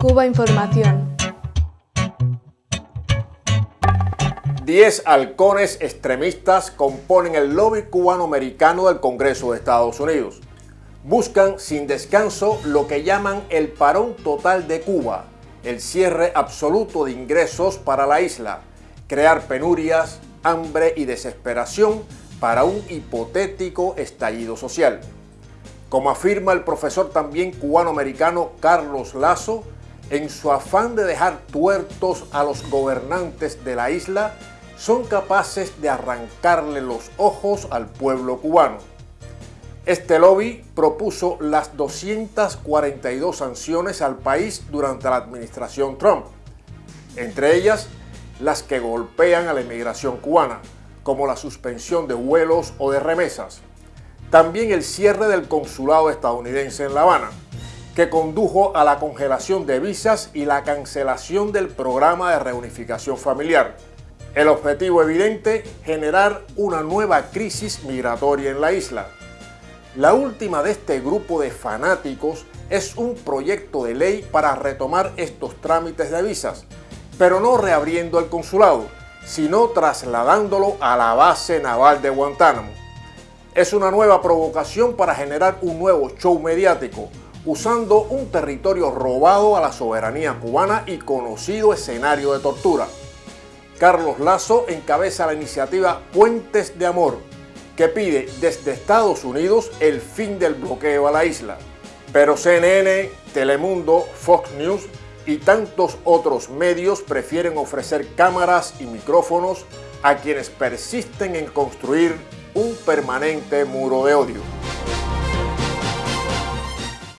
Cuba Información. Diez halcones extremistas componen el lobby cubano-americano del Congreso de Estados Unidos. Buscan sin descanso lo que llaman el parón total de Cuba, el cierre absoluto de ingresos para la isla, crear penurias, hambre y desesperación para un hipotético estallido social. Como afirma el profesor también cubano-americano Carlos Lazo, en su afán de dejar tuertos a los gobernantes de la isla, son capaces de arrancarle los ojos al pueblo cubano. Este lobby propuso las 242 sanciones al país durante la administración Trump, entre ellas las que golpean a la inmigración cubana, como la suspensión de vuelos o de remesas. También el cierre del consulado estadounidense en La Habana, que condujo a la congelación de visas y la cancelación del programa de reunificación familiar. El objetivo evidente, generar una nueva crisis migratoria en la isla. La última de este grupo de fanáticos es un proyecto de ley para retomar estos trámites de visas, pero no reabriendo el consulado, sino trasladándolo a la base naval de Guantánamo. Es una nueva provocación para generar un nuevo show mediático, usando un territorio robado a la soberanía cubana y conocido escenario de tortura. Carlos Lazo encabeza la iniciativa Puentes de Amor, que pide desde Estados Unidos el fin del bloqueo a la isla. Pero CNN, Telemundo, Fox News y tantos otros medios prefieren ofrecer cámaras y micrófonos a quienes persisten en construir un permanente muro de odio.